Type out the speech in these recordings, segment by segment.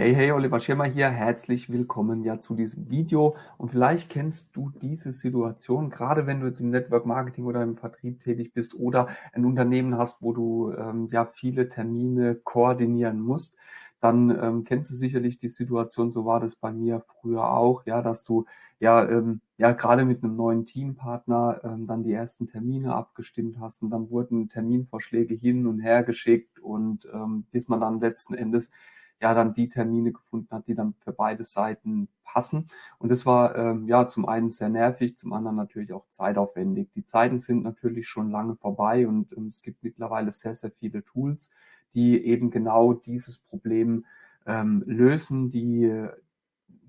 Hey, hey, Oliver Schirmer hier. Herzlich willkommen ja zu diesem Video. Und vielleicht kennst du diese Situation, gerade wenn du jetzt im Network Marketing oder im Vertrieb tätig bist oder ein Unternehmen hast, wo du ähm, ja viele Termine koordinieren musst, dann ähm, kennst du sicherlich die Situation, so war das bei mir früher auch, ja, dass du ja, ähm, ja gerade mit einem neuen Teampartner ähm, dann die ersten Termine abgestimmt hast und dann wurden Terminvorschläge hin und her geschickt und ähm, bis man dann letzten Endes ja dann die Termine gefunden hat, die dann für beide Seiten passen. Und das war ähm, ja zum einen sehr nervig, zum anderen natürlich auch zeitaufwendig. Die Zeiten sind natürlich schon lange vorbei und ähm, es gibt mittlerweile sehr, sehr viele Tools, die eben genau dieses Problem ähm, lösen, die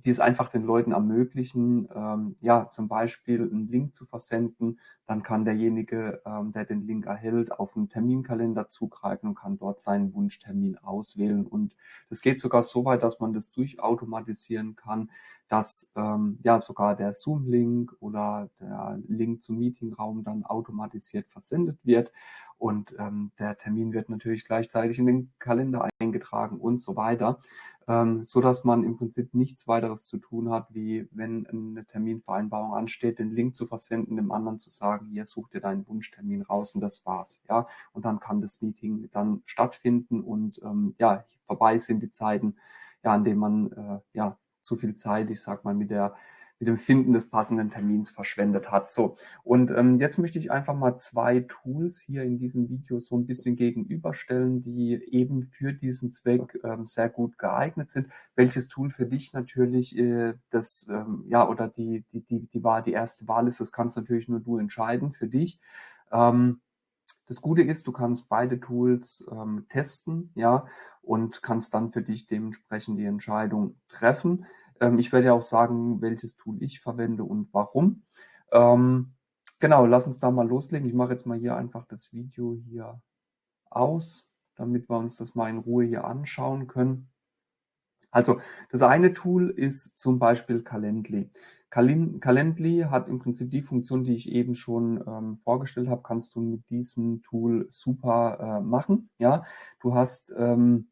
die es einfach den Leuten ermöglichen, ähm, ja, zum Beispiel einen Link zu versenden. Dann kann derjenige, ähm, der den Link erhält, auf einen Terminkalender zugreifen und kann dort seinen Wunschtermin auswählen. Und das geht sogar so weit, dass man das durchautomatisieren kann, dass ähm, ja sogar der Zoom-Link oder der Link zum Meetingraum dann automatisiert versendet wird. Und ähm, der Termin wird natürlich gleichzeitig in den Kalender eingetragen und so weiter ähm, so dass man im Prinzip nichts weiteres zu tun hat, wie wenn eine Terminvereinbarung ansteht, den Link zu versenden, dem anderen zu sagen, hier such dir deinen Wunschtermin raus und das war's, ja. Und dann kann das Meeting dann stattfinden und ähm, ja, vorbei sind die Zeiten, ja, an denen man äh, ja zu viel Zeit, ich sag mal, mit der mit dem Finden des passenden Termins verschwendet hat. So, und ähm, jetzt möchte ich einfach mal zwei Tools hier in diesem Video so ein bisschen gegenüberstellen, die eben für diesen Zweck ähm, sehr gut geeignet sind. Welches Tool für dich natürlich äh, das, ähm, ja, oder die, die, die, die, war die erste Wahl ist, das kannst natürlich nur du entscheiden für dich. Ähm, das Gute ist, du kannst beide Tools ähm, testen, ja, und kannst dann für dich dementsprechend die Entscheidung treffen. Ähm, ich werde ja auch sagen, welches Tool ich verwende und warum. Ähm, genau, lass uns da mal loslegen. Ich mache jetzt mal hier einfach das Video hier aus, damit wir uns das mal in Ruhe hier anschauen können. Also das eine Tool ist zum Beispiel Calendly. Calendly hat im Prinzip die Funktion, die ich eben schon ähm, vorgestellt habe, kannst du mit diesem Tool super äh, machen. Ja, du hast ähm,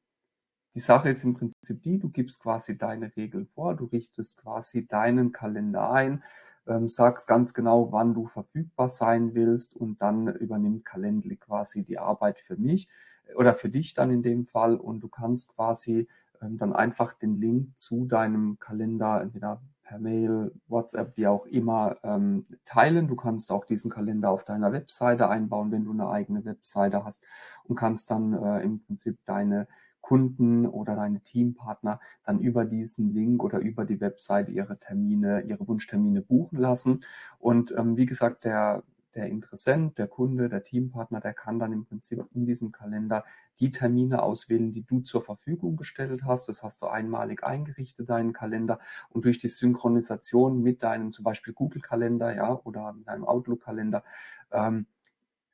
die Sache ist im Prinzip die, du gibst quasi deine Regeln vor, du richtest quasi deinen Kalender ein, ähm, sagst ganz genau, wann du verfügbar sein willst und dann übernimmt Calendly quasi die Arbeit für mich äh, oder für dich dann in dem Fall und du kannst quasi ähm, dann einfach den Link zu deinem Kalender entweder per Mail, WhatsApp, wie auch immer, ähm, teilen. Du kannst auch diesen Kalender auf deiner Webseite einbauen, wenn du eine eigene Webseite hast und kannst dann äh, im Prinzip deine Kunden oder deine Teampartner dann über diesen Link oder über die Webseite ihre Termine, ihre Wunschtermine buchen lassen. Und ähm, wie gesagt, der, der Interessent, der Kunde, der Teampartner, der kann dann im Prinzip in diesem Kalender die Termine auswählen, die du zur Verfügung gestellt hast. Das hast du einmalig eingerichtet, deinen Kalender. Und durch die Synchronisation mit deinem zum Beispiel Google-Kalender ja, oder mit deinem Outlook-Kalender ähm,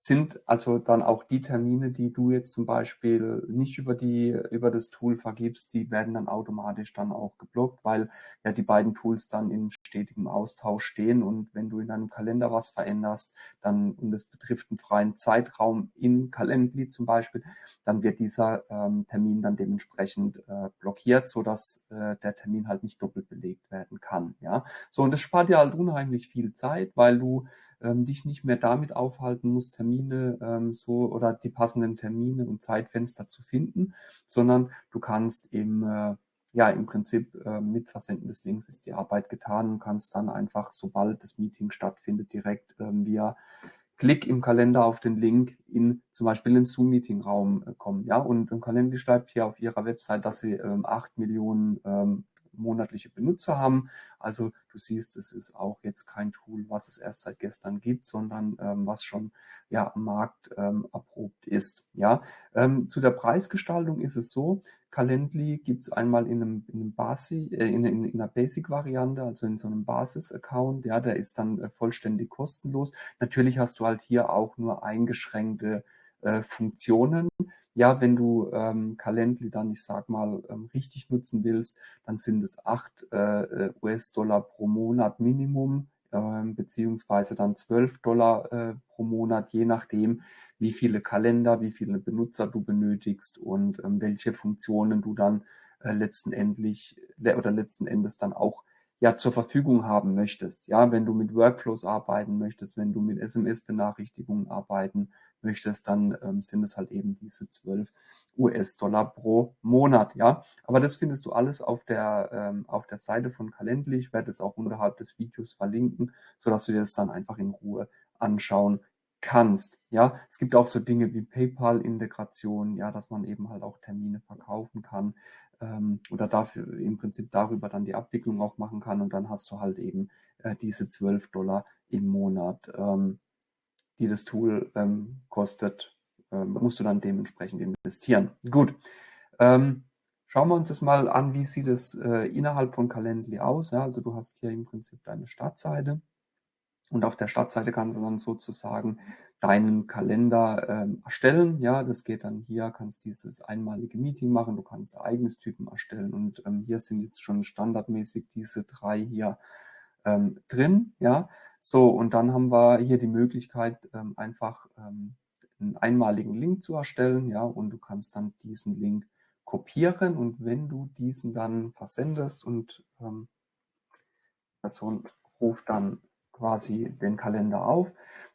sind also dann auch die Termine, die du jetzt zum Beispiel nicht über die, über das Tool vergibst, die werden dann automatisch dann auch geblockt, weil ja die beiden Tools dann in stetigem Austausch stehen und wenn du in deinem Kalender was veränderst, dann, und das betrifft einen freien Zeitraum in Calendly zum Beispiel, dann wird dieser ähm, Termin dann dementsprechend äh, blockiert, so dass äh, der Termin halt nicht doppelt belegt werden kann, ja. So, und das spart dir halt unheimlich viel Zeit, weil du ähm, dich nicht mehr damit aufhalten musst, Termine ähm, so oder die passenden Termine und Zeitfenster zu finden, sondern du kannst im äh, ja, im Prinzip äh, mit Versenden des Links ist die Arbeit getan und kannst dann einfach, sobald das Meeting stattfindet, direkt ähm, via Klick im Kalender auf den Link in zum Beispiel den Zoom-Meeting-Raum äh, kommen. Ja, und im Kalender schreibt hier auf ihrer Website, dass sie ähm, 8 Millionen ähm, monatliche Benutzer haben. Also du siehst, es ist auch jetzt kein Tool, was es erst seit gestern gibt, sondern ähm, was schon ja am Markt ähm, erprobt ist. Ja, ähm, zu der Preisgestaltung ist es so, Calendly gibt es einmal in einem, in einem Basi, äh, in, in, in, einer Basic-Variante, also in so einem Basis-Account, ja, der ist dann äh, vollständig kostenlos. Natürlich hast du halt hier auch nur eingeschränkte äh, Funktionen. Ja, wenn du ähm, Calendly dann, ich sag mal, ähm, richtig nutzen willst, dann sind es acht äh, US-Dollar pro Monat Minimum, äh, beziehungsweise dann 12 Dollar äh, pro Monat, je nachdem, wie viele Kalender, wie viele Benutzer du benötigst und ähm, welche Funktionen du dann äh, letzten endlich oder letzten Endes dann auch ja zur Verfügung haben möchtest. Ja, wenn du mit Workflows arbeiten möchtest, wenn du mit SMS-Benachrichtigungen arbeiten möchtest, dann ähm, sind es halt eben diese 12 US-Dollar pro Monat. Ja, aber das findest du alles auf der ähm, auf der Seite von Calendly. Ich werde es auch unterhalb des Videos verlinken, so dass du dir das dann einfach in Ruhe anschauen kannst. Ja, es gibt auch so Dinge wie PayPal-Integration, ja, dass man eben halt auch Termine verkaufen kann ähm, oder dafür im Prinzip darüber dann die Abwicklung auch machen kann und dann hast du halt eben äh, diese 12 Dollar im Monat, ähm, die das Tool ähm, kostet, ähm, musst du dann dementsprechend investieren. Gut. Ähm, schauen wir uns das mal an, wie sieht es äh, innerhalb von Calendly aus. Ja? Also du hast hier im Prinzip deine Startseite. Und auf der Startseite kannst du dann sozusagen deinen Kalender ähm, erstellen. Ja, das geht dann hier, kannst dieses einmalige Meeting machen, du kannst Ereignistypen erstellen und ähm, hier sind jetzt schon standardmäßig diese drei hier ähm, drin. Ja, so und dann haben wir hier die Möglichkeit, ähm, einfach ähm, einen einmaligen Link zu erstellen. Ja, und du kannst dann diesen Link kopieren und wenn du diesen dann versendest und ähm, Person ruft dann quasi den Kalender auf.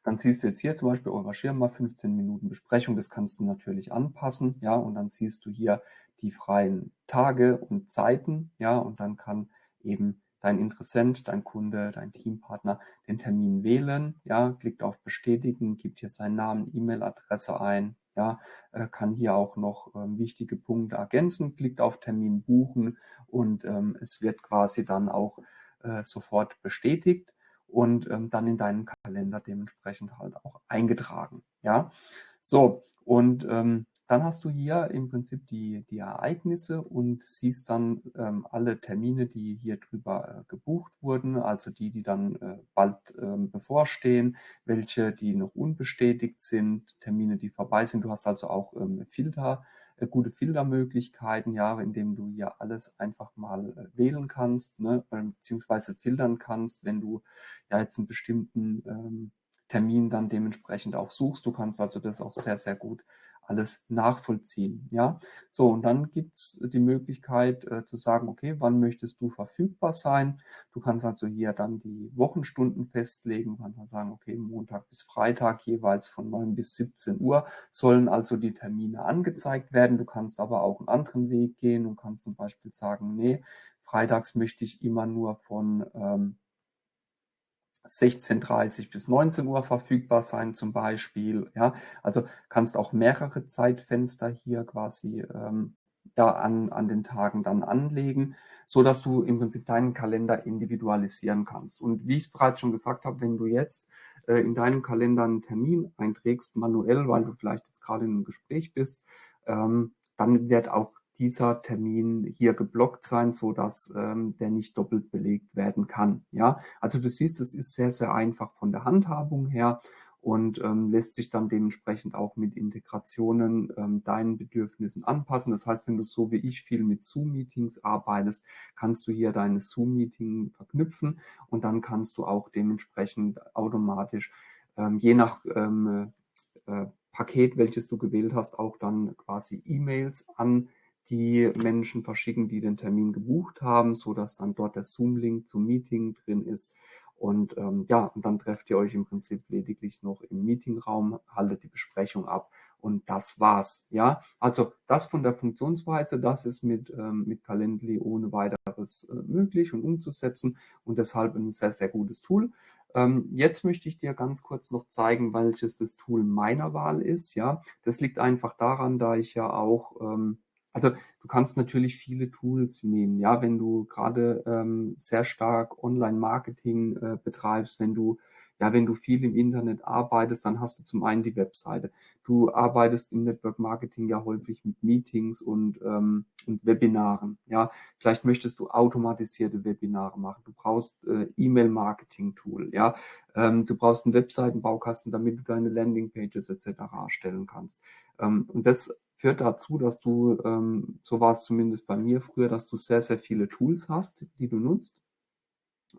Dann siehst du jetzt hier zum Beispiel eurer Schirm 15 Minuten Besprechung. Das kannst du natürlich anpassen, ja, und dann siehst du hier die freien Tage und Zeiten, ja, und dann kann eben dein Interessent, dein Kunde, dein Teampartner den Termin wählen, ja, klickt auf Bestätigen, gibt hier seinen Namen, E-Mail-Adresse ein, ja, äh, kann hier auch noch ähm, wichtige Punkte ergänzen, klickt auf Termin buchen und ähm, es wird quasi dann auch äh, sofort bestätigt und ähm, dann in deinen Kalender dementsprechend halt auch eingetragen. Ja, so und ähm, dann hast du hier im Prinzip die, die Ereignisse und siehst dann ähm, alle Termine, die hier drüber äh, gebucht wurden, also die, die dann äh, bald ähm, bevorstehen, welche, die noch unbestätigt sind, Termine, die vorbei sind. Du hast also auch ähm, Filter äh, gute Filtermöglichkeiten, ja, indem du hier alles einfach mal äh, wählen kannst, ne, beziehungsweise filtern kannst, wenn du ja jetzt einen bestimmten ähm, Termin dann dementsprechend auch suchst. Du kannst also das auch sehr, sehr gut alles nachvollziehen. Ja, so und dann gibt's die Möglichkeit äh, zu sagen, okay, wann möchtest du verfügbar sein? Du kannst also hier dann die Wochenstunden festlegen. Du kannst dann sagen, okay, Montag bis Freitag jeweils von 9 bis 17 Uhr sollen also die Termine angezeigt werden. Du kannst aber auch einen anderen Weg gehen und kannst zum Beispiel sagen, nee, freitags möchte ich immer nur von ähm, 16.30 bis 19 Uhr verfügbar sein zum Beispiel. Ja, also kannst auch mehrere Zeitfenster hier quasi ähm, ja, an, an den Tagen dann anlegen, so dass du im Prinzip deinen Kalender individualisieren kannst. Und wie ich es bereits schon gesagt habe, wenn du jetzt äh, in deinem Kalender einen Termin einträgst, manuell, weil du vielleicht jetzt gerade in einem Gespräch bist, ähm, dann wird auch dieser Termin hier geblockt sein, so dass ähm, der nicht doppelt belegt werden kann. Ja, also du siehst, es ist sehr, sehr einfach von der Handhabung her und ähm, lässt sich dann dementsprechend auch mit Integrationen ähm, deinen Bedürfnissen anpassen. Das heißt, wenn du so wie ich viel mit Zoom-Meetings arbeitest, kannst du hier deine Zoom-Meeting verknüpfen und dann kannst du auch dementsprechend automatisch ähm, je nach ähm, äh, Paket, welches du gewählt hast, auch dann quasi E-Mails an die Menschen verschicken, die den Termin gebucht haben, so dass dann dort der Zoom-Link zum Meeting drin ist. Und ähm, ja, und dann trefft ihr euch im Prinzip lediglich noch im Meetingraum, haltet die Besprechung ab und das war's. Ja, also das von der Funktionsweise, das ist mit, ähm, mit Calendly ohne weiteres äh, möglich und umzusetzen und deshalb ein sehr, sehr gutes Tool. Ähm, jetzt möchte ich dir ganz kurz noch zeigen, welches das Tool meiner Wahl ist. Ja, das liegt einfach daran, da ich ja auch ähm, also du kannst natürlich viele Tools nehmen, ja, wenn du gerade ähm, sehr stark Online-Marketing äh, betreibst, wenn du ja, wenn du viel im Internet arbeitest, dann hast du zum einen die Webseite. Du arbeitest im Network Marketing ja häufig mit Meetings und, ähm, und Webinaren. Ja, vielleicht möchtest du automatisierte Webinare machen. Du brauchst äh, E-Mail-Marketing-Tool. Ja, ähm, du brauchst einen Webseitenbaukasten, damit du deine Landingpages etc. erstellen kannst. Ähm, und das führt dazu, dass du, ähm, so war es zumindest bei mir früher, dass du sehr, sehr viele Tools hast, die du nutzt.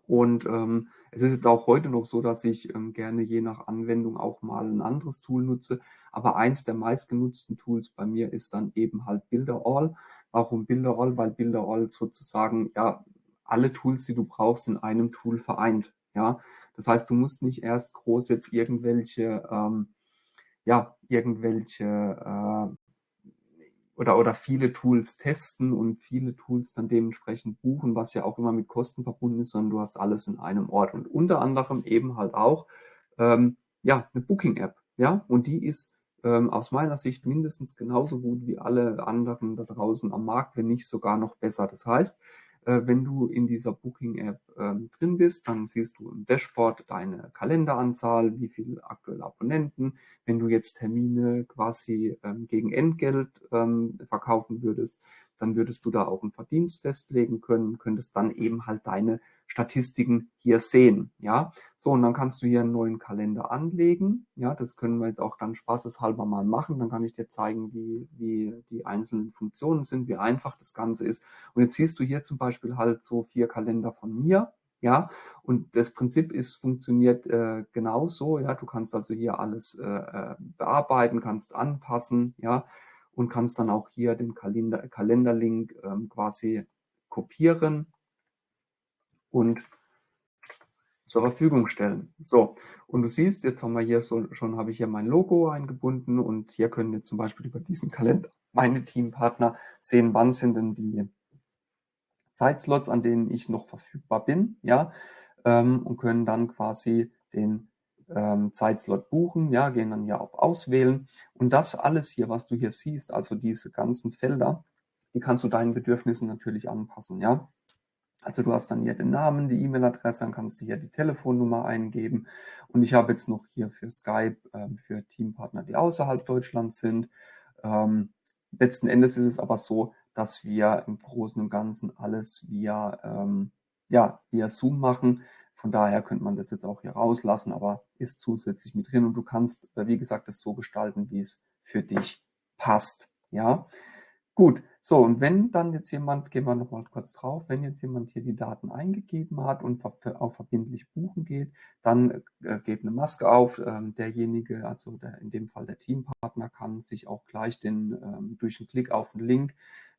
Und ähm, es ist jetzt auch heute noch so, dass ich ähm, gerne je nach Anwendung auch mal ein anderes Tool nutze. Aber eins der meistgenutzten Tools bei mir ist dann eben halt Builder All. Warum Bilderroll? Weil Bilderroll sozusagen ja alle Tools, die du brauchst, in einem Tool vereint. Ja, das heißt, du musst nicht erst groß jetzt irgendwelche ähm, ja irgendwelche äh, oder, oder viele Tools testen und viele Tools dann dementsprechend buchen, was ja auch immer mit Kosten verbunden ist, sondern du hast alles in einem Ort und unter anderem eben halt auch ähm, ja eine Booking-App, ja, und die ist ähm, aus meiner Sicht mindestens genauso gut wie alle anderen da draußen am Markt, wenn nicht sogar noch besser. Das heißt, wenn du in dieser Booking-App ähm, drin bist, dann siehst du im Dashboard deine Kalenderanzahl, wie viele aktuelle Abonnenten. Wenn du jetzt Termine quasi ähm, gegen Entgelt ähm, verkaufen würdest, dann würdest du da auch einen Verdienst festlegen können, könntest dann eben halt deine Statistiken hier sehen. Ja, so und dann kannst du hier einen neuen Kalender anlegen. Ja, das können wir jetzt auch dann spaßeshalber mal machen. Dann kann ich dir zeigen, wie, wie die einzelnen Funktionen sind, wie einfach das Ganze ist. Und jetzt siehst du hier zum Beispiel halt so vier Kalender von mir. Ja, und das Prinzip ist, funktioniert äh, genauso. Ja, du kannst also hier alles äh, äh bearbeiten, kannst anpassen. Ja, und kannst dann auch hier den Kalender, Kalenderlink ähm, quasi kopieren und zur Verfügung stellen. So, und du siehst, jetzt haben wir hier so, schon habe ich hier mein Logo eingebunden und hier können jetzt zum Beispiel über diesen Kalender meine Teampartner sehen, wann sind denn die Zeitslots, an denen ich noch verfügbar bin, ja, ähm, und können dann quasi den ähm, Zeitslot buchen, ja, gehen dann hier auf Auswählen und das alles hier, was du hier siehst, also diese ganzen Felder, die kannst du deinen Bedürfnissen natürlich anpassen, ja. Also du hast dann hier den Namen, die E-Mail-Adresse, dann kannst du hier die Telefonnummer eingeben und ich habe jetzt noch hier für Skype ähm, für Teampartner, die außerhalb Deutschlands sind. Ähm, letzten Endes ist es aber so, dass wir im Großen und Ganzen alles via, ähm, ja, via Zoom machen. Von daher könnte man das jetzt auch hier rauslassen, aber ist zusätzlich mit drin und du kannst, äh, wie gesagt, das so gestalten, wie es für dich passt. Ja, gut. So, und wenn dann jetzt jemand, gehen wir nochmal kurz drauf, wenn jetzt jemand hier die Daten eingegeben hat und auf verbindlich buchen geht, dann äh, geht eine Maske auf. Ähm, derjenige, also der, in dem Fall der Teampartner, kann sich auch gleich den, ähm, durch einen Klick auf den Link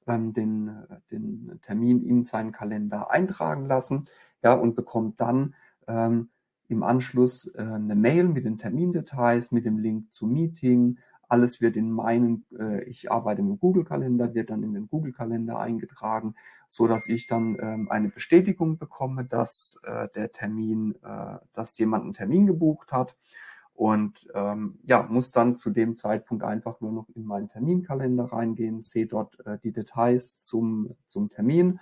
ähm, den, äh, den Termin in seinen Kalender eintragen lassen ja, und bekommt dann ähm, im Anschluss äh, eine Mail mit den Termindetails, mit dem Link zum Meeting. Alles wird in meinen, äh, ich arbeite im Google-Kalender, wird dann in den Google-Kalender eingetragen, so dass ich dann ähm, eine Bestätigung bekomme, dass äh, der Termin, äh, dass jemand einen Termin gebucht hat und ähm, ja, muss dann zu dem Zeitpunkt einfach nur noch in meinen Terminkalender reingehen, sehe dort äh, die Details zum, zum Termin,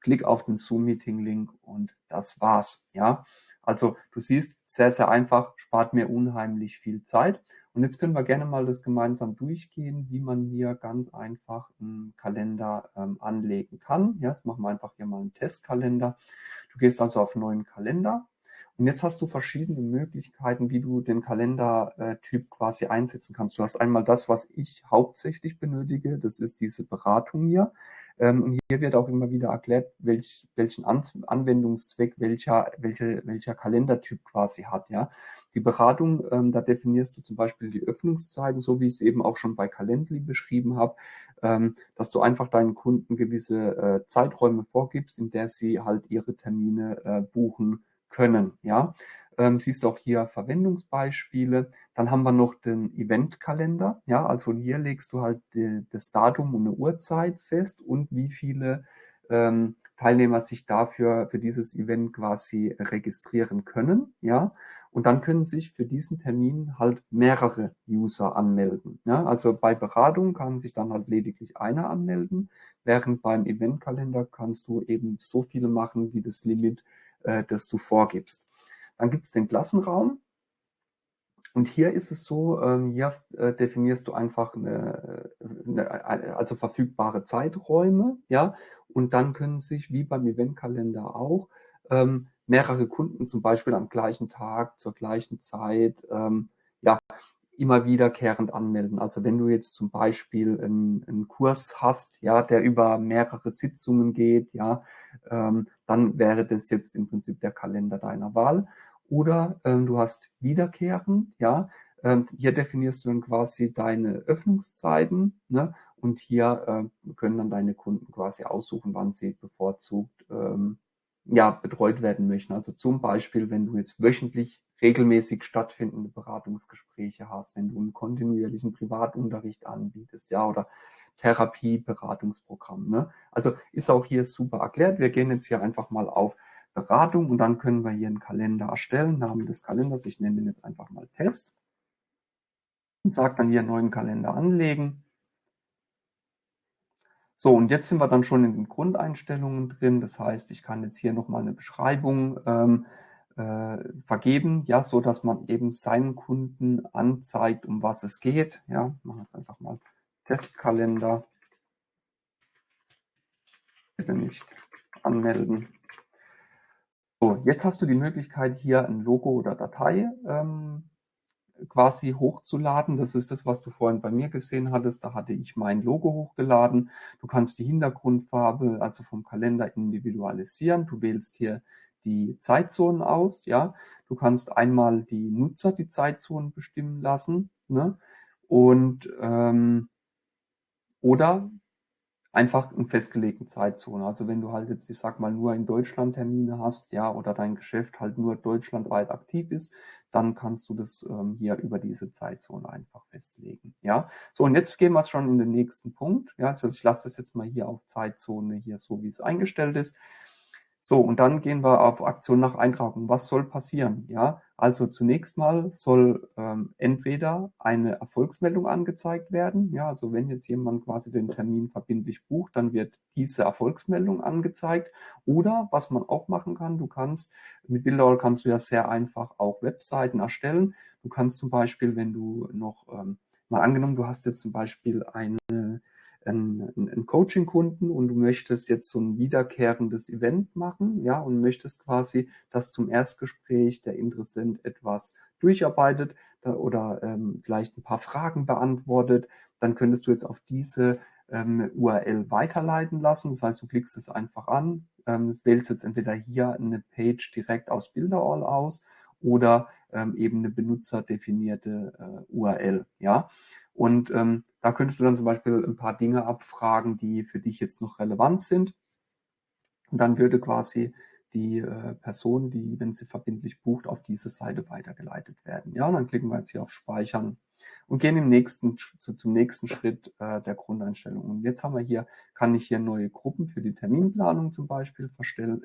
klick auf den Zoom-Meeting-Link und das war's. Ja, also du siehst, sehr, sehr einfach, spart mir unheimlich viel Zeit. Und jetzt können wir gerne mal das gemeinsam durchgehen, wie man hier ganz einfach einen Kalender ähm, anlegen kann. Ja, jetzt machen wir einfach hier mal einen Testkalender. Du gehst also auf neuen Kalender und jetzt hast du verschiedene Möglichkeiten, wie du den Kalendertyp quasi einsetzen kannst. Du hast einmal das, was ich hauptsächlich benötige, das ist diese Beratung hier. Ähm, und hier wird auch immer wieder erklärt, welch, welchen Anwendungszweck welcher, welche, welcher Kalendertyp quasi hat. Ja, Die Beratung, ähm, da definierst du zum Beispiel die Öffnungszeiten, so wie ich es eben auch schon bei Calendly beschrieben habe, ähm, dass du einfach deinen Kunden gewisse äh, Zeiträume vorgibst, in der sie halt ihre Termine äh, buchen können. Ja, ähm, siehst auch hier Verwendungsbeispiele. Dann haben wir noch den Eventkalender. Ja, also hier legst du halt die, das Datum und eine Uhrzeit fest und wie viele ähm, Teilnehmer sich dafür für dieses Event quasi registrieren können. Ja, und dann können sich für diesen Termin halt mehrere User anmelden. Ja, also bei Beratung kann sich dann halt lediglich einer anmelden, während beim Eventkalender kannst du eben so viele machen, wie das Limit äh, das du vorgibst. Dann gibt es den Klassenraum. Und hier ist es so, ähm, hier äh, definierst du einfach eine, eine, also verfügbare Zeiträume, ja, und dann können sich wie beim Eventkalender auch ähm, mehrere Kunden zum Beispiel am gleichen Tag zur gleichen Zeit ähm, ja immer wiederkehrend anmelden. Also wenn du jetzt zum Beispiel einen, einen Kurs hast, ja, der über mehrere Sitzungen geht, ja, ähm, dann wäre das jetzt im Prinzip der Kalender deiner Wahl. Oder ähm, du hast wiederkehrend, ja, ähm, hier definierst du dann quasi deine Öffnungszeiten, ne? und hier äh, können dann deine Kunden quasi aussuchen, wann sie bevorzugt ähm, ja, betreut werden möchten. Also zum Beispiel, wenn du jetzt wöchentlich regelmäßig stattfindende Beratungsgespräche hast, wenn du einen kontinuierlichen Privatunterricht anbietest, ja, oder Therapie, Beratungsprogramm. Ne? Also ist auch hier super erklärt. Wir gehen jetzt hier einfach mal auf Beratung und dann können wir hier einen Kalender erstellen, Namen des Kalenders. Ich nenne den jetzt einfach mal Test und sage dann hier neuen Kalender anlegen. So, und jetzt sind wir dann schon in den Grundeinstellungen drin. Das heißt, ich kann jetzt hier nochmal eine Beschreibung ähm, äh, vergeben, ja, so dass man eben seinen Kunden anzeigt, um was es geht. Ja, machen wir jetzt einfach mal Testkalender. Bitte nicht anmelden. So, jetzt hast du die Möglichkeit, hier ein Logo oder Datei ähm, quasi hochzuladen. Das ist das, was du vorhin bei mir gesehen hattest. Da hatte ich mein Logo hochgeladen. Du kannst die Hintergrundfarbe, also vom Kalender individualisieren. Du wählst hier die Zeitzonen aus, ja. Du kannst einmal die Nutzer die Zeitzonen bestimmen lassen, ne? Und ähm, oder einfach einen festgelegten Zeitzone. Also wenn du halt jetzt, ich sag mal, nur in Deutschland Termine hast, ja, oder dein Geschäft halt nur deutschlandweit aktiv ist, dann kannst du das ähm, hier über diese Zeitzone einfach festlegen. Ja, so und jetzt gehen wir schon in den nächsten Punkt. Ja, also ich lasse das jetzt mal hier auf Zeitzone hier so, wie es eingestellt ist. So, und dann gehen wir auf Aktion nach Eintragung. Was soll passieren? Ja, also zunächst mal soll ähm, entweder eine Erfolgsmeldung angezeigt werden. Ja, also wenn jetzt jemand quasi den Termin verbindlich bucht, dann wird diese Erfolgsmeldung angezeigt. Oder was man auch machen kann, du kannst mit Bilderroll kannst du ja sehr einfach auch Webseiten erstellen. Du kannst zum Beispiel, wenn du noch ähm, mal angenommen, du hast jetzt zum Beispiel eine einen, einen Coaching-Kunden und du möchtest jetzt so ein wiederkehrendes Event machen, ja, und möchtest quasi, dass zum Erstgespräch der Interessent etwas durcharbeitet oder ähm, vielleicht ein paar Fragen beantwortet, dann könntest du jetzt auf diese ähm, URL weiterleiten lassen. Das heißt, du klickst es einfach an, ähm, wählst jetzt entweder hier eine Page direkt aus Bilderall aus oder ähm, eben eine benutzerdefinierte äh, URL. Ja, und ähm, da könntest du dann zum Beispiel ein paar Dinge abfragen, die für dich jetzt noch relevant sind. Und dann würde quasi die äh, Person, die, wenn sie verbindlich bucht, auf diese Seite weitergeleitet werden. Ja, und dann klicken wir jetzt hier auf Speichern und gehen im nächsten, zu, zum nächsten Schritt äh, der Grundeinstellung. Und jetzt haben wir hier, kann ich hier neue Gruppen für die Terminplanung zum Beispiel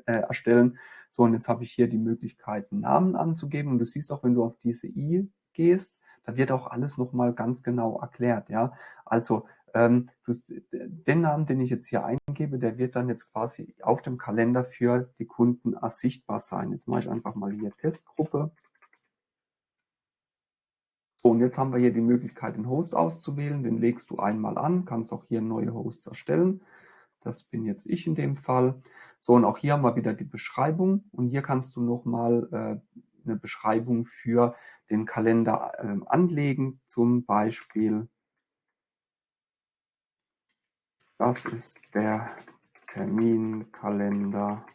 äh, erstellen. So, und jetzt habe ich hier die Möglichkeit, Namen anzugeben. Und du siehst auch, wenn du auf diese i gehst, da wird auch alles nochmal ganz genau erklärt. Ja, also ähm, den Namen, den ich jetzt hier eingebe, der wird dann jetzt quasi auf dem Kalender für die Kunden sichtbar sein. Jetzt mache ich einfach mal hier Testgruppe. So, und jetzt haben wir hier die Möglichkeit, den Host auszuwählen. Den legst du einmal an, kannst auch hier neue Hosts erstellen. Das bin jetzt ich in dem Fall. So, und auch hier haben wir wieder die Beschreibung. Und hier kannst du nochmal äh, eine Beschreibung für den Kalender ähm, anlegen. Zum Beispiel, das ist der Terminkalender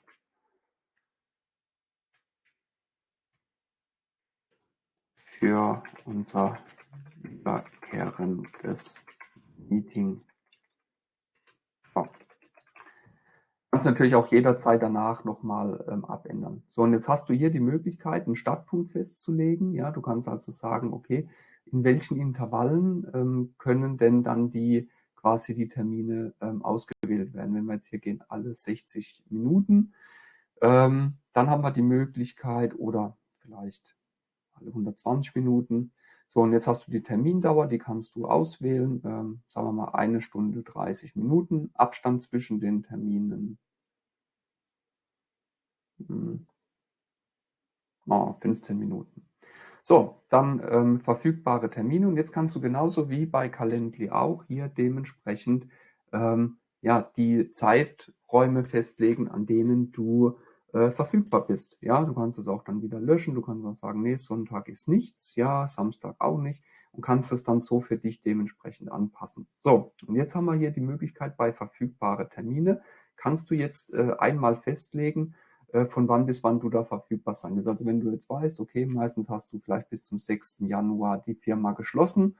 für unser wiederkehrendes Meeting kannst natürlich auch jederzeit danach nochmal ähm, abändern. So, und jetzt hast du hier die Möglichkeit, einen Startpunkt festzulegen. Ja, du kannst also sagen, okay, in welchen Intervallen ähm, können denn dann die quasi die Termine ähm, ausgewählt werden. Wenn wir jetzt hier gehen, alle 60 Minuten, ähm, dann haben wir die Möglichkeit oder vielleicht alle 120 Minuten. So, und jetzt hast du die Termindauer, die kannst du auswählen. Ähm, sagen wir mal eine Stunde 30 Minuten. Abstand zwischen den Terminen Oh, 15 Minuten. So, dann ähm, verfügbare Termine. Und jetzt kannst du genauso wie bei Calendly auch hier dementsprechend ähm, ja, die Zeiträume festlegen, an denen du äh, verfügbar bist. Ja, du kannst es auch dann wieder löschen. Du kannst auch sagen, nee, Sonntag ist nichts. Ja, Samstag auch nicht. Und kannst es dann so für dich dementsprechend anpassen. So, und jetzt haben wir hier die Möglichkeit bei verfügbare Termine. Kannst du jetzt äh, einmal festlegen, von wann bis wann du da verfügbar sein wirst. Also wenn du jetzt weißt, okay, meistens hast du vielleicht bis zum 6. Januar die Firma geschlossen,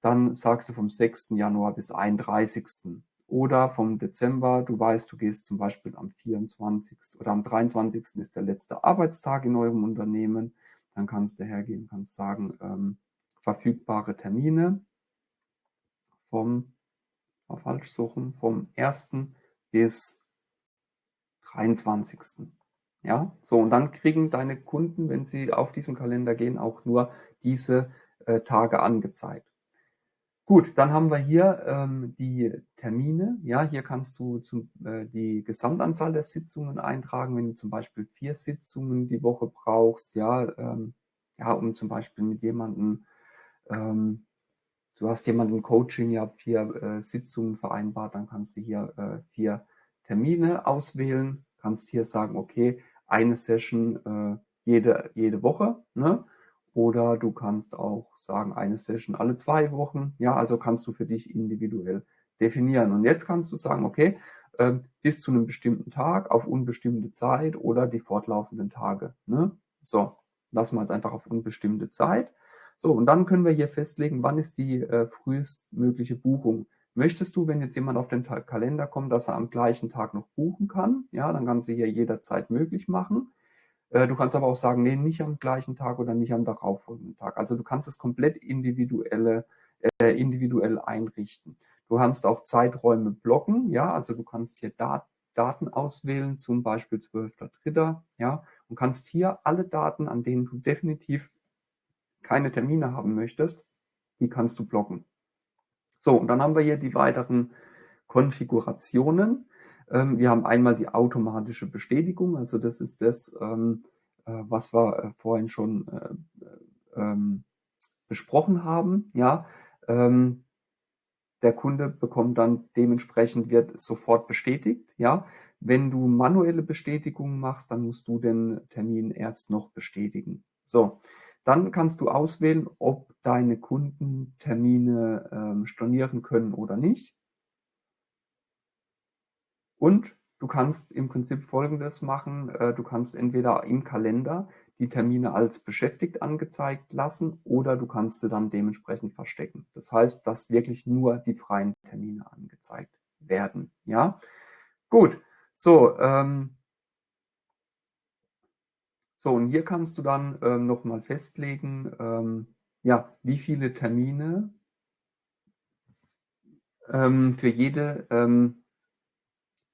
dann sagst du vom 6. Januar bis 31. Oder vom Dezember, du weißt, du gehst zum Beispiel am 24. oder am 23. ist der letzte Arbeitstag in eurem Unternehmen. Dann kannst du hergehen, kannst sagen, ähm, verfügbare Termine vom, mal falsch suchen, vom 1. bis 23. Ja, so und dann kriegen deine Kunden, wenn sie auf diesen Kalender gehen, auch nur diese äh, Tage angezeigt. Gut, dann haben wir hier ähm, die Termine. Ja, hier kannst du zum, äh, die Gesamtanzahl der Sitzungen eintragen, wenn du zum Beispiel vier Sitzungen die Woche brauchst, ja, ähm, ja, um zum Beispiel mit jemandem, ähm, du hast jemanden Coaching, ja, vier äh, Sitzungen vereinbart, dann kannst du hier äh, vier Termine auswählen, kannst hier sagen, okay, eine Session äh, jede, jede Woche, ne? Oder du kannst auch sagen, eine Session alle zwei Wochen. Ja, also kannst du für dich individuell definieren. Und jetzt kannst du sagen, okay, äh, bis zu einem bestimmten Tag auf unbestimmte Zeit oder die fortlaufenden Tage. Ne? So, lassen wir jetzt einfach auf unbestimmte Zeit. So, und dann können wir hier festlegen, wann ist die äh, frühestmögliche Buchung. Möchtest du, wenn jetzt jemand auf den Kalender kommt, dass er am gleichen Tag noch buchen kann? Ja, dann kannst du hier jederzeit möglich machen. Äh, du kannst aber auch sagen, nee, nicht am gleichen Tag oder nicht am darauffolgenden Tag. Also du kannst es komplett individuelle, äh, individuell einrichten. Du kannst auch Zeiträume blocken, ja, also du kannst hier Dat Daten auswählen, zum Beispiel 12.3., ja, und kannst hier alle Daten, an denen du definitiv keine Termine haben möchtest, die kannst du blocken. So, und dann haben wir hier die weiteren Konfigurationen. Ähm, wir haben einmal die automatische Bestätigung, also das ist das, ähm, äh, was wir äh, vorhin schon äh, ähm, besprochen haben. Ja, der Kunde bekommt dann dementsprechend wird sofort bestätigt. Ja, wenn du manuelle Bestätigungen machst, dann musst du den Termin erst noch bestätigen. So, dann kannst du auswählen, ob deine Kunden Termine ähm, stornieren können oder nicht. Und du kannst im Prinzip Folgendes machen. Äh, du kannst entweder im Kalender die Termine als beschäftigt angezeigt lassen oder du kannst sie dann dementsprechend verstecken. Das heißt, dass wirklich nur die freien Termine angezeigt werden. Ja, gut. So, ähm, so und hier kannst du dann ähm, nochmal festlegen, ähm, ja, wie viele Termine ähm, für jede ähm,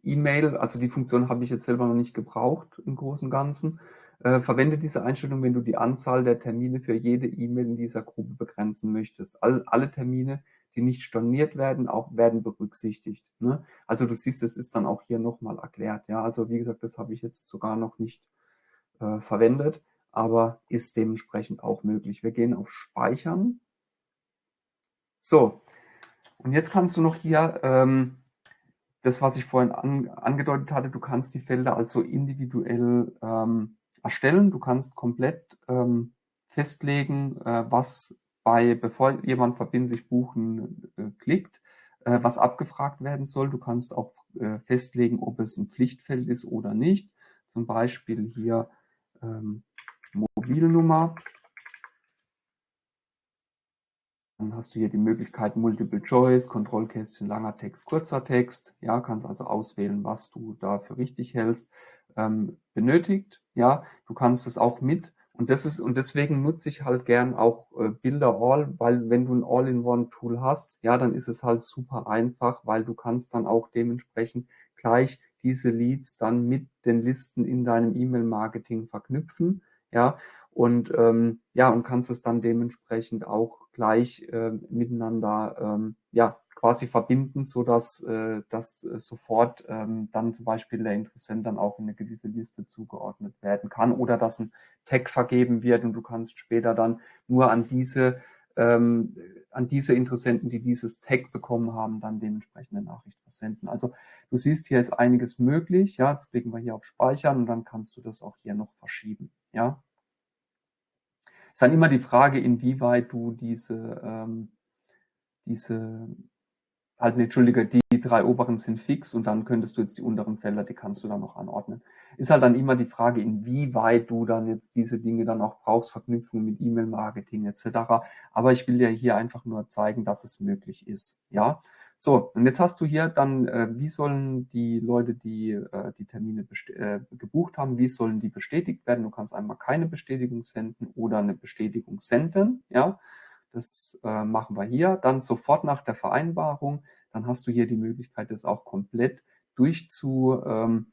E-Mail, also die Funktion habe ich jetzt selber noch nicht gebraucht im Großen und Ganzen. Äh, verwende diese Einstellung, wenn du die Anzahl der Termine für jede E-Mail in dieser Gruppe begrenzen möchtest. All, alle Termine, die nicht storniert werden, auch werden berücksichtigt. Ne? Also du siehst, es ist dann auch hier nochmal erklärt. Ja, also wie gesagt, das habe ich jetzt sogar noch nicht äh, verwendet, aber ist dementsprechend auch möglich. Wir gehen auf Speichern. So, und jetzt kannst du noch hier ähm, das, was ich vorhin an, angedeutet hatte, du kannst die Felder also individuell ähm, erstellen. Du kannst komplett ähm, festlegen, äh, was bei, bevor jemand verbindlich buchen äh, klickt, äh, was abgefragt werden soll. Du kannst auch äh, festlegen, ob es ein Pflichtfeld ist oder nicht. Zum Beispiel hier ähm, Mobilnummer. Dann hast du hier die Möglichkeit Multiple Choice, Kontrollkästchen, langer Text, kurzer Text. Ja, kannst also auswählen, was du da für richtig hältst. Ähm, benötigt, ja, du kannst es auch mit und das ist, und deswegen nutze ich halt gern auch äh, Bilder All, weil wenn du ein All-in-One-Tool hast, ja, dann ist es halt super einfach, weil du kannst dann auch dementsprechend gleich diese Leads dann mit den Listen in deinem E-Mail-Marketing verknüpfen, ja, und ähm, ja, und kannst es dann dementsprechend auch gleich äh, miteinander ähm, ja quasi verbinden, so dass äh, dass äh, sofort ähm, dann zum Beispiel der Interessent dann auch in eine gewisse Liste zugeordnet werden kann oder dass ein Tag vergeben wird und du kannst später dann nur an diese ähm, an diese Interessenten, die dieses Tag bekommen haben, dann dementsprechende Nachricht versenden. Also du siehst, hier ist einiges möglich. Ja, jetzt klicken wir hier auf Speichern und dann kannst du das auch hier noch verschieben. Ja, ist dann immer die Frage, inwieweit du diese, ähm, diese halt, Entschuldige, die drei oberen sind fix und dann könntest du jetzt die unteren Felder, die kannst du dann noch anordnen. Ist halt dann immer die Frage, inwieweit du dann jetzt diese Dinge dann auch brauchst, Verknüpfungen mit E-Mail-Marketing etc. Aber ich will dir hier einfach nur zeigen, dass es möglich ist. Ja, so, und jetzt hast du hier dann, äh, wie sollen die Leute, die äh, die Termine äh, gebucht haben, wie sollen die bestätigt werden? Du kannst einmal keine Bestätigung senden oder eine Bestätigung senden. Ja, das äh, machen wir hier. Dann sofort nach der Vereinbarung. Dann hast du hier die Möglichkeit, das auch komplett durchzu ähm,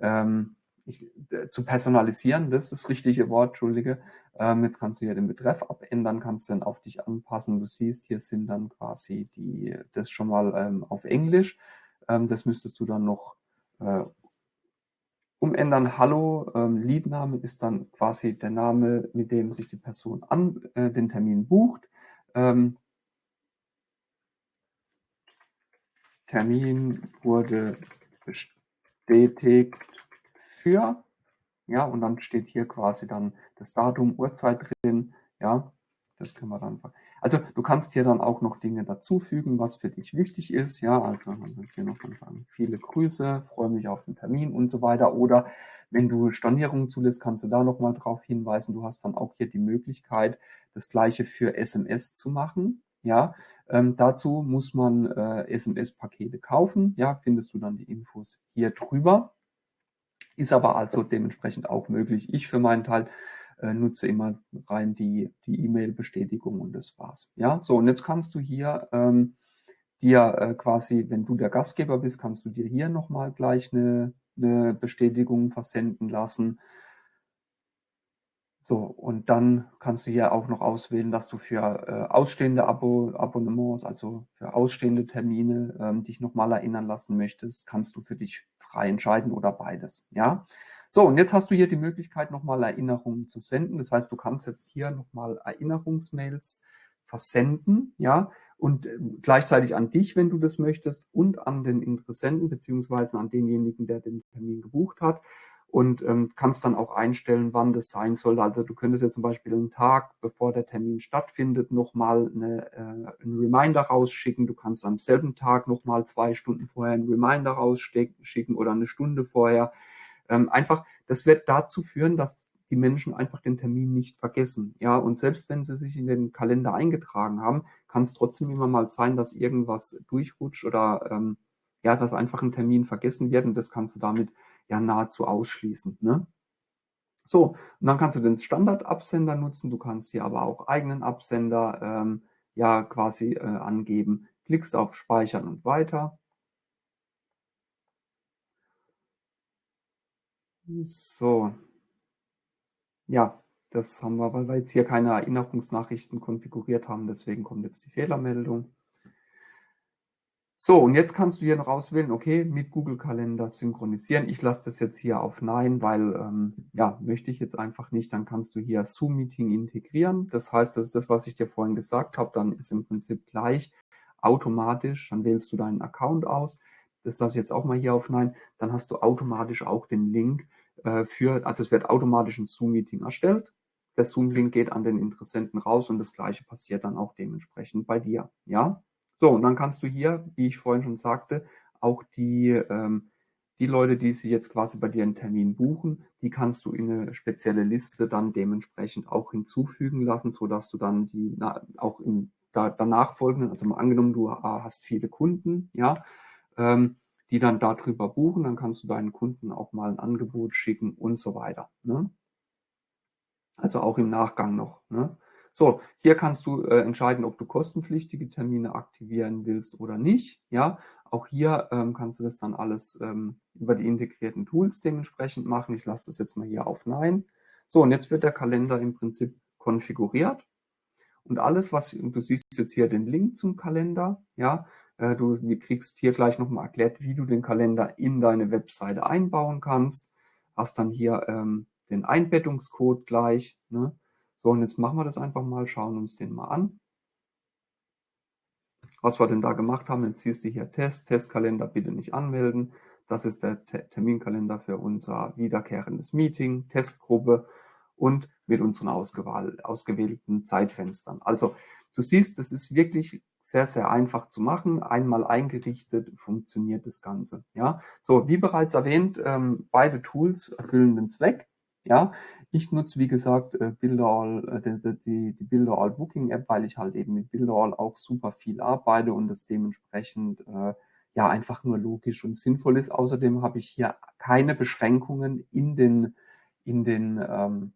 ähm, ich, äh, zu personalisieren, das ist das richtige Wort, Entschuldige. Ähm, jetzt kannst du hier den Betreff abändern, kannst dann auf dich anpassen. Du siehst, hier sind dann quasi die, das schon mal ähm, auf Englisch. Ähm, das müsstest du dann noch äh, umändern. Hallo, ähm, Leadname ist dann quasi der Name, mit dem sich die Person an äh, den Termin bucht. Ähm, Termin wurde bestätigt für, ja, und dann steht hier quasi dann das Datum, Uhrzeit drin, ja, das können wir dann. Also du kannst hier dann auch noch Dinge dazufügen, was für dich wichtig ist, ja, also man kann hier noch sagen, viele Grüße, freue mich auf den Termin und so weiter. Oder wenn du Stornierungen zulässt, kannst du da nochmal drauf hinweisen. Du hast dann auch hier die Möglichkeit, das gleiche für SMS zu machen, ja. Ähm, dazu muss man äh, SMS-Pakete kaufen, ja, findest du dann die Infos hier drüber. Ist aber also dementsprechend auch möglich. Ich für meinen Teil äh, nutze immer rein die E-Mail-Bestätigung und das war's. Ja, so und jetzt kannst du hier ähm, dir äh, quasi, wenn du der Gastgeber bist, kannst du dir hier nochmal gleich eine, eine Bestätigung versenden lassen. So, und dann kannst du hier auch noch auswählen, dass du für äh, ausstehende Abo Abonnements, also für ausstehende Termine, ähm, dich nochmal erinnern lassen möchtest, kannst du für dich frei entscheiden oder beides. Ja. So, und jetzt hast du hier die Möglichkeit, nochmal Erinnerungen zu senden. Das heißt, du kannst jetzt hier nochmal Erinnerungsmails versenden, ja, und äh, gleichzeitig an dich, wenn du das möchtest, und an den Interessenten beziehungsweise an denjenigen, der den Termin gebucht hat und ähm, kannst dann auch einstellen, wann das sein soll. Also du könntest jetzt zum Beispiel einen Tag, bevor der Termin stattfindet, nochmal eine, äh, einen Reminder rausschicken. Du kannst am selben Tag nochmal zwei Stunden vorher einen Reminder rausschicken oder eine Stunde vorher. Ähm, einfach, das wird dazu führen, dass die Menschen einfach den Termin nicht vergessen. Ja, und selbst wenn sie sich in den Kalender eingetragen haben, kann es trotzdem immer mal sein, dass irgendwas durchrutscht oder ähm, ja, dass einfach ein Termin vergessen wird und das kannst du damit ja nahezu ausschließen. Ne? So, und dann kannst du den Standardabsender nutzen, du kannst hier aber auch eigenen Absender ähm, ja quasi äh, angeben. Klickst auf Speichern und weiter. So. Ja, das haben wir, weil wir jetzt hier keine Erinnerungsnachrichten konfiguriert haben, deswegen kommt jetzt die Fehlermeldung. So, und jetzt kannst du hier noch auswählen, okay, mit Google Kalender synchronisieren. Ich lasse das jetzt hier auf Nein, weil, ähm, ja, möchte ich jetzt einfach nicht. Dann kannst du hier Zoom-Meeting integrieren. Das heißt, das ist das, was ich dir vorhin gesagt habe. Dann ist im Prinzip gleich automatisch, dann wählst du deinen Account aus. Das lasse ich jetzt auch mal hier auf Nein. Dann hast du automatisch auch den Link äh, für, also es wird automatisch ein Zoom-Meeting erstellt. Der Zoom-Link geht an den Interessenten raus und das gleiche passiert dann auch dementsprechend bei dir. Ja, so, und dann kannst du hier, wie ich vorhin schon sagte, auch die, ähm, die Leute, die sich jetzt quasi bei dir einen Termin buchen, die kannst du in eine spezielle Liste dann dementsprechend auch hinzufügen lassen, so dass du dann die na, auch da, danach folgenden, also mal angenommen, du hast viele Kunden, ja, ähm, die dann darüber buchen, dann kannst du deinen Kunden auch mal ein Angebot schicken und so weiter. Ne? Also auch im Nachgang noch. Ne? So, hier kannst du äh, entscheiden, ob du kostenpflichtige Termine aktivieren willst oder nicht. Ja, auch hier ähm, kannst du das dann alles ähm, über die integrierten Tools dementsprechend machen. Ich lasse das jetzt mal hier auf Nein. So, und jetzt wird der Kalender im Prinzip konfiguriert. Und alles, was du siehst jetzt hier den Link zum Kalender, ja, du kriegst hier gleich nochmal erklärt, wie du den Kalender in deine Webseite einbauen kannst. Hast dann hier ähm, den Einbettungscode gleich. Ne? So, und jetzt machen wir das einfach mal, schauen uns den mal an. Was wir denn da gemacht haben, jetzt siehst du hier Test, Testkalender bitte nicht anmelden. Das ist der Terminkalender für unser wiederkehrendes Meeting, Testgruppe und mit unseren ausgewählten Zeitfenstern. Also du siehst, das ist wirklich sehr, sehr einfach zu machen. Einmal eingerichtet funktioniert das Ganze. Ja, so wie bereits erwähnt, ähm, beide Tools erfüllen den Zweck. Ja, ich nutze wie gesagt äh, Builderall, äh, die, die Builderall Booking App, weil ich halt eben mit Builderall auch super viel arbeite und das dementsprechend äh, ja einfach nur logisch und sinnvoll ist. Außerdem habe ich hier keine Beschränkungen in den in den ähm,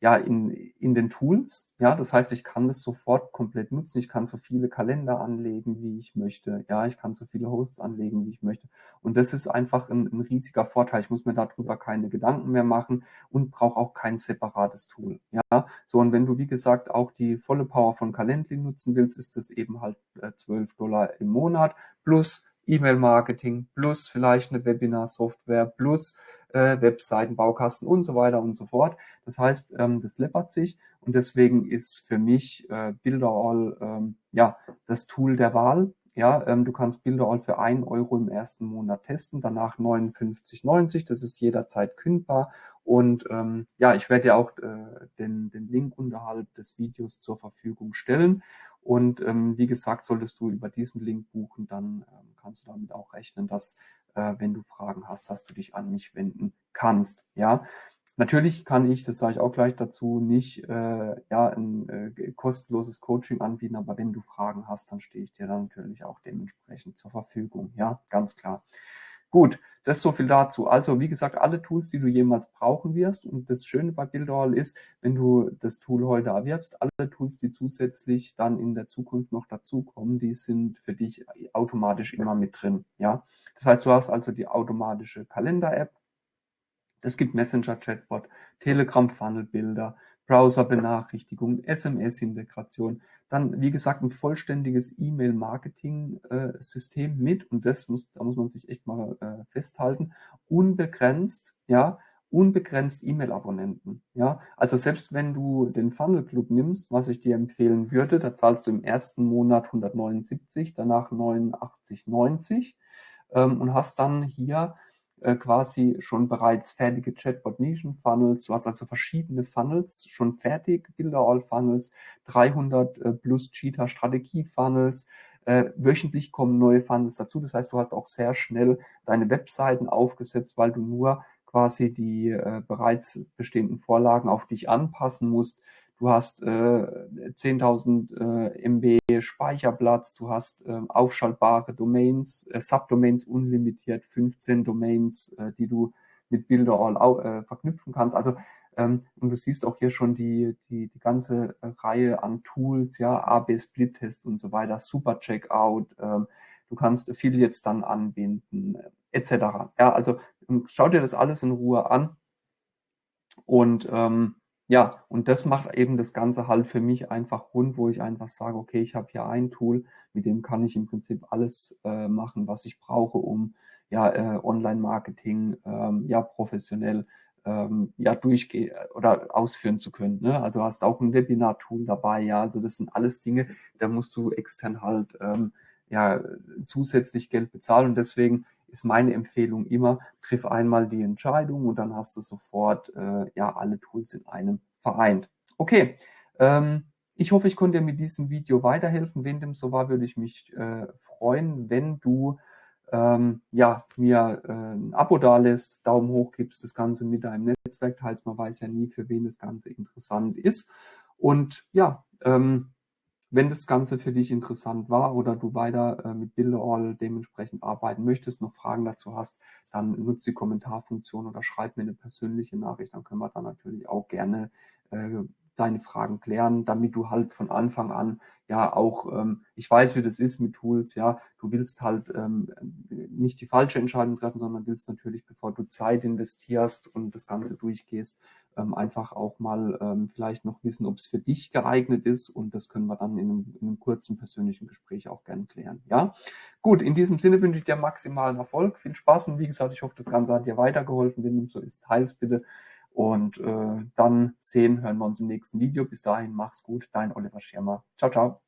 ja, in, in den Tools. Ja, das heißt, ich kann das sofort komplett nutzen. Ich kann so viele Kalender anlegen, wie ich möchte. Ja, ich kann so viele Hosts anlegen, wie ich möchte. Und das ist einfach ein, ein riesiger Vorteil. Ich muss mir darüber keine Gedanken mehr machen und brauche auch kein separates Tool. Ja, so und wenn du, wie gesagt, auch die volle Power von Calendly nutzen willst, ist das eben halt äh, 12 Dollar im Monat plus E-Mail-Marketing plus vielleicht eine Webinar-Software plus äh, Webseiten, Baukasten und so weiter und so fort. Das heißt, ähm, das läppert sich und deswegen ist für mich äh, Builderall ähm, ja das Tool der Wahl. Ja, ähm, du kannst Builderall für ein Euro im ersten Monat testen, danach 59,90. Das ist jederzeit kündbar. Und ähm, ja, ich werde dir auch äh, den, den Link unterhalb des Videos zur Verfügung stellen. Und ähm, wie gesagt, solltest du über diesen Link buchen, dann ähm, kannst du damit auch rechnen, dass äh, wenn du Fragen hast, dass du dich an mich wenden kannst. Ja, natürlich kann ich, das sage ich auch gleich dazu, nicht äh, ja ein äh, kostenloses Coaching anbieten, aber wenn du Fragen hast, dann stehe ich dir dann natürlich auch dementsprechend zur Verfügung. Ja, ganz klar. Gut, das ist so viel dazu. Also wie gesagt, alle Tools, die du jemals brauchen wirst. Und das Schöne bei Builderall ist, wenn du das Tool heute erwirbst, alle Tools, die zusätzlich dann in der Zukunft noch dazukommen, die sind für dich automatisch immer mit drin. Ja, Das heißt, du hast also die automatische Kalender-App. Es gibt Messenger-Chatbot, Telegram-Funnel-Bilder, Browser-Benachrichtigungen, SMS-Integration, dann, wie gesagt, ein vollständiges E-Mail-Marketing-System mit, und das muss, da muss man sich echt mal äh, festhalten, unbegrenzt, ja, unbegrenzt E-Mail-Abonnenten. Ja, also selbst wenn du den Funnel Club nimmst, was ich dir empfehlen würde, da zahlst du im ersten Monat 179, danach 89,90 ähm, und hast dann hier äh, quasi schon bereits fertige Chatbot-Nischen-Funnels. Du hast also verschiedene Funnels schon fertig, Bilder-All-Funnels, 300 äh, plus Cheetah-Strategie-Funnels. Äh, wöchentlich kommen neue Funnels dazu. Das heißt, du hast auch sehr schnell deine Webseiten aufgesetzt, weil du nur quasi die äh, bereits bestehenden Vorlagen auf dich anpassen musst. Du hast äh, 10.000 äh, MB Speicherplatz, du hast äh, aufschaltbare Domains, äh, Subdomains unlimitiert, 15 Domains, äh, die du mit Builderall äh, verknüpfen kannst. Also ähm, und du siehst auch hier schon die, die, die ganze Reihe an Tools, ja, AB Split Test und so weiter, Super Checkout, ähm, du kannst Affiliates dann anbinden, etc. Ja, also schau dir das alles in Ruhe an und ähm, ja, und das macht eben das Ganze halt für mich einfach rund, wo ich einfach sage, okay, ich habe hier ein Tool, mit dem kann ich im Prinzip alles äh, machen, was ich brauche, um ja äh, Online-Marketing ähm, ja professionell ähm, ja durchgehen oder ausführen zu können. Ne? Also hast auch ein Webinar-Tool dabei, ja. Also das sind alles Dinge, da musst du extern halt ähm, ja zusätzlich Geld bezahlen und deswegen ist meine Empfehlung immer, triff einmal die Entscheidung und dann hast du sofort äh, ja alle Tools in einem vereint. Okay, ähm, ich hoffe, ich konnte dir mit diesem Video weiterhelfen. Wenn dem so war, würde ich mich äh, freuen, wenn du ähm, ja, mir äh, ein Abo da lässt, Daumen hoch gibst, das Ganze mit deinem Netzwerk teilst. Man weiß ja nie, für wen das Ganze interessant ist. Und ja, ähm, wenn das Ganze für dich interessant war oder du weiter äh, mit Builderall dementsprechend arbeiten möchtest, noch Fragen dazu hast, dann nutze die Kommentarfunktion oder schreib mir eine persönliche Nachricht. Dann können wir da natürlich auch gerne äh, deine Fragen klären, damit du halt von Anfang an ja auch, ähm, ich weiß, wie das ist mit Tools, ja, du willst halt ähm, nicht die falsche Entscheidung treffen, sondern willst natürlich, bevor du Zeit investierst und das Ganze durchgehst, ähm, einfach auch mal ähm, vielleicht noch wissen, ob es für dich geeignet ist. Und das können wir dann in einem, in einem kurzen persönlichen Gespräch auch gern klären, ja. Gut, in diesem Sinne wünsche ich dir maximalen Erfolg, viel Spaß. Und wie gesagt, ich hoffe, das Ganze hat dir weitergeholfen, wenn dem so ist, teils bitte und äh, dann sehen, hören wir uns im nächsten Video. Bis dahin, mach's gut, dein Oliver Schirmer. Ciao, ciao.